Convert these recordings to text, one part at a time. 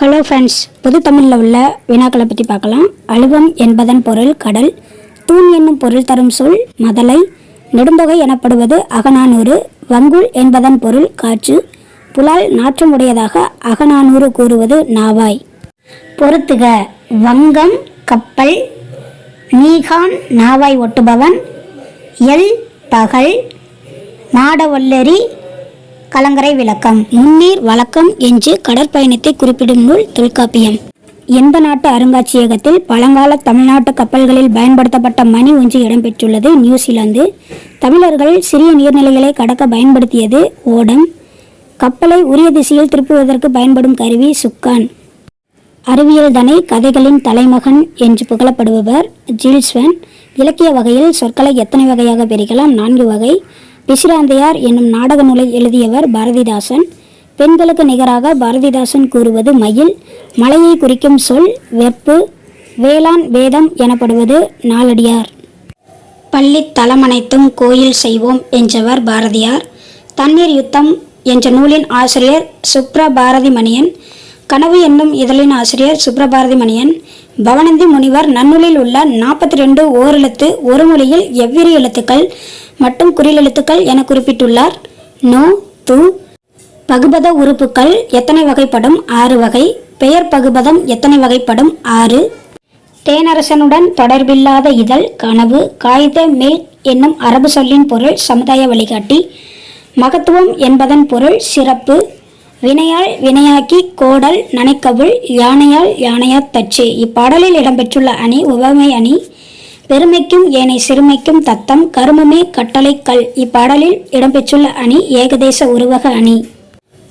Hello friends புது தமிழில் உள்ள வினாக்களை பற்றி பார்க்கலாம். அழுவம் என்பதன் பொருள் கடல் தூண் என்னும் பொருள் தரும் சொல் மதலை நெடுந்தொகை எனப்படுவது அகநானூறு வங்குல் என்பதன் பொருள் காற்று புலால் நாற்றமுடையதாக அகநானூறு கூறுவது நாவாய். பொறுத்துக வங்கம் கப்பல் நீகான் நாவாய் ஒட்டுபவன் எல் பகல் நாடவல்லரி கலங்கரை விளக்கம். முன்னீர் வழக்கம் என்று கடற்பயணத்தை குறிப்பிடும் நூல் தொல்காப்பியம். எந்த நாட்டு அருங்காட்சியகத்தில் பழங்கால தமிழ்நாட்டு கப்பல்களில் பயன்படுத்தப்பட்ட மணி ஒன்று இடம்பெற்றுள்ளது நியூசிலாந்து. தமிழர்கள் சிறிய நீர்நிலைகளை கடக்க பயன்படுத்தியது ஓடம். கப்பலை உரிய திசையில் திருப்புவதற்கு பயன்படும் கருவி சுக்கான். அறிவியல் தனை கதைகளின் தலைமகன் என்று புகழப்படுபவர் ஜில்ஸ்வன். இலக்கிய வகையில் சொற்களை எத்தனை வகையாக பிரிக்கலாம்? நான்கு வகை. பிசிராந்தையார் என்னும் நாடக நூலை எழுதியவர் பாரதிதாசன். பெண்களுக்கு நிகராக பாரதிதாசன் கூறுவது மயில் மலையை குறிக்கும் சொல் வெப்பு வேளாண் வேதம் எனப்படுவது நாளடியார் பள்ளி தலமனைத்தும் கோயில் செய்வோம் என்றவர் பாரதியார். தண்ணீர் யுத்தம் என்ற நூலின் ஆசிரியர் சுப்ரபாரதி மணியன் கனவு என்னும் இதழின் ஆசிரியர் சுப்ரபாரதி மணியன் பவனந்தி முனிவர் நன்னூலில் உள்ள நாற்பத்தி ரெண்டு ஓரெழுத்து ஒரு மொழியில் எவ்விரு எழுத்துக்கள் மற்றும் குறிலெழுத்துக்கள் என குறிப்பிட்டுள்ளார். நோ து பகுபத உறுப்புக்கள் எத்தனை வகைப்படும்? ஆறு வகை. பெயர் பகுபதம் எத்தனை வகைப்படும்? ஆறு. தேனரசனுடன் தொடர்பில்லாத இதழ் கனவு காகித மேல் என்னும் அரபு சொல்லின் பொருள் சமுதாய வழிகாட்டி. மகத்துவம் என்பதன் பொருள் சிறப்பு. வினையால் வினையாக்கி கோடல் நனைக்கவுள் யானையால் யானையாத் தச்சு இப்பாடலில் இடம்பெற்றுள்ள அணி உவமை அணி. பெருமைக்கும் ஏனை சிறுமைக்கும் தத்தம் கருமமே கட்டளை கல். இப்பாடலில் இடம்பெற்றுள்ள அணி ஏகதேச உருவக அணி.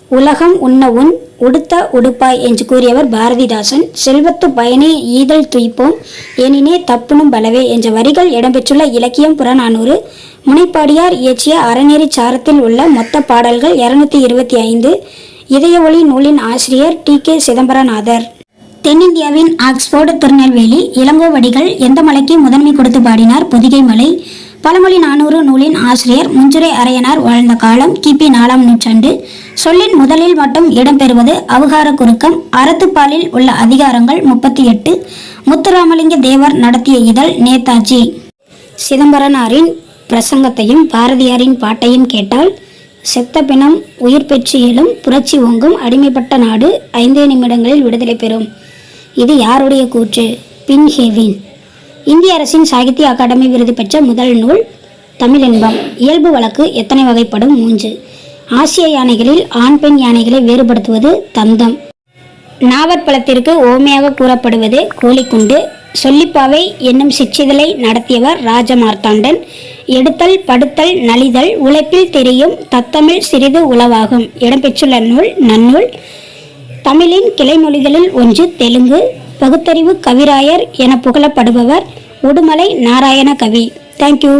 உலகம் உண்ண உன் உடுத்த உடுப்பாய் என்று கூறியவர் பாரதிதாசன். செல்வத்து பயனே ஈதல் துய்ப்போம் எனினே தப்புனும் பலவே என்ற வரிகள் இடம்பெற்றுள்ள இலக்கியம் புறநானூறு. முனைப்பாடியார் இயற்றிய அறநெறி சாரத்தில் உள்ள மொத்த பாடல்கள் இருநூத்தி இருபத்தி ஐந்து. இதய ஒளி நூலின் ஆசிரியர் டி கே சிதம்பரநாதர். தென்னிந்தியாவின் ஆக்ஸ்போர்டு திருநெல்வேலி இளங்கோவடிகள் எந்த மலைக்கு முதன்மை கொடுத்து பாடினார் பொதிகை மலை? பழமொழி நானூறு நூலின் ஆசிரியர் முஞ்சுரை அரையனார் வாழ்ந்த காலம் கிபி நாலாம் நூற்றாண்டு. சொல்லின் முதலில் மட்டும் இடம்பெறுவது அவகார குறுக்கம் அறத்துப்பாலில் உள்ள அதிகாரங்கள் முப்பத்தி எட்டு முத்துராமலிங்க தேவர் நடத்திய இதழ் நேதாஜி. சிதம்பரனாரின் பிரசங்கத்தையும் பாரதியாரின் பாட்டையும் கேட்டால் செத்த பிணம் உயிர் பெற்று எழும் புரட்சி ஓங்கும் அடிமைப்பட்ட நாடு ஐந்தே நிமிடங்களில் விடுதலை பெறும். இது யாருடைய கூற்று? பின் ஹேவின். இந்திய அரசின் சாகித்ய அகாடமி விருது பெற்ற முதல் நூல் தமிழ் இன்பம் இயல்பு வழக்கு எத்தனை வகைப்படும்? மூன்று. ஆசிய யானைகளில் ஆண் பெண் யானைகளை வேறுபடுத்துவது தந்தம். நாவற்பழத்திற்கு ஓமையாக கூறப்படுவது கோழிக்குண்டு. சொல்லிப்பாவை என்னும் சிற்றிதழை நடத்தியவர் ராஜமார்த்தாண்டன். எடுத்தல் படுத்தல் நலிதல் உழைப்பில் தெரியும் தத்தமிழ் சிறிது உளவாகும். இடம்பெற்றுள்ள நூல் நன்னூல் தமிழின் கிளைமொழிகளில் ஒன்று தெலுங்கு பகுத்தறிவு கவிராயர் என புகழப்படுபவர் உடுமலை நாராயண கவி. Thank you